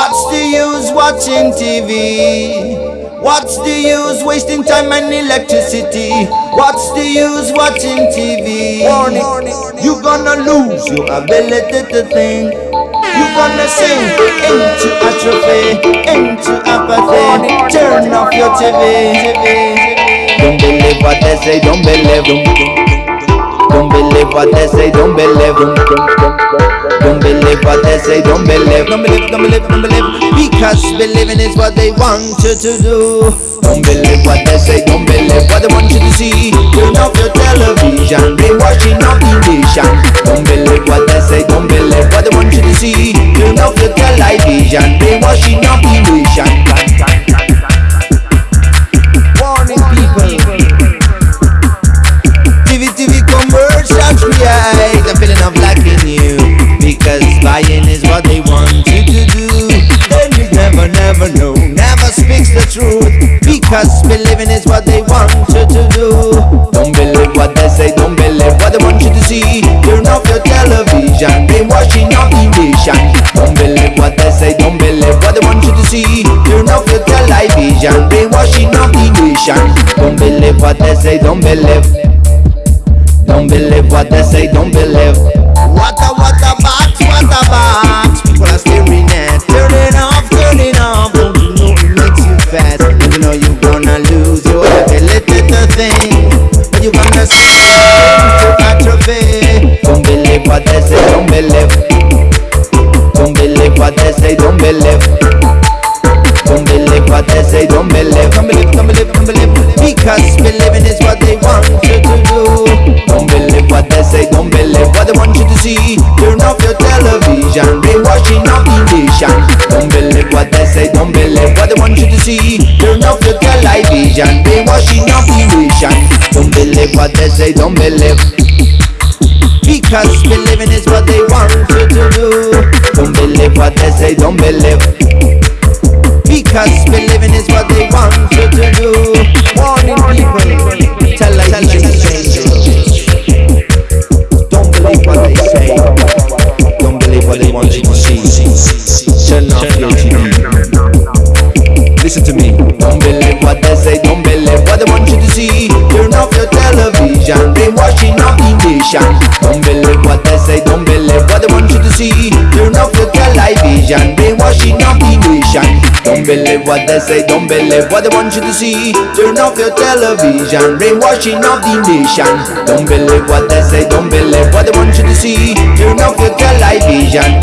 What's the use watching TV? What's the use wasting time and electricity? What's the use watching TV? Warning, you gonna lose your ability to think. You gonna sink into atrophy, into apathy. Turn off your TV. Don't believe what they say, don't believe. Don't, don't, don't believe what they say, don't believe. Don't, believe what they say, don't believe. Don't believe, don't believe, don't believe. Because believing is what they want you to do. Don't believe what they say, don't believe what they want you to see. Turn off your television, brainwashing of the nation. Don't believe what they say, don't believe what they want you to see. Turn off your television, brainwashing of the nation. Never, know, never speaks the truth. Because believing is what they want you to do. Don't believe what they say, don't believe what they want you to see. Turn off your television, brainwashing the nation. Don't believe what they say, don't believe what they want you to see. Turn off your television, brainwashing the nation. Don't believe what they say, don't believe. Don't believe what they say, don't believe. What Don't believe what they say, don't believe. Don't believe what they say, don't believe. Don't believe what they say, don't believe. Don't believe, don't believe, don't believe. Because is what they want you to do. Don't believe what they say, don't believe what they want you to see. Turn off your television, brainwashing of the nation. Don't believe what they say, don't believe what they want you to see. Turn off your television, brainwashing of the nation. Don't believe what they say, don't believe. Because believing is what they want you to do. Don't believe what they say, don't believe. Because believing is what they want you to do. Warning of. Don't believe what they say. Don't believe what they want you to see. Turn off your television. Brainwashing of the nation. Don't believe what they say. Don't believe what they want you to see. Turn off your television. Brainwashing of the nation. Don't believe what they say. Don't believe what they want you to see. Turn off your television.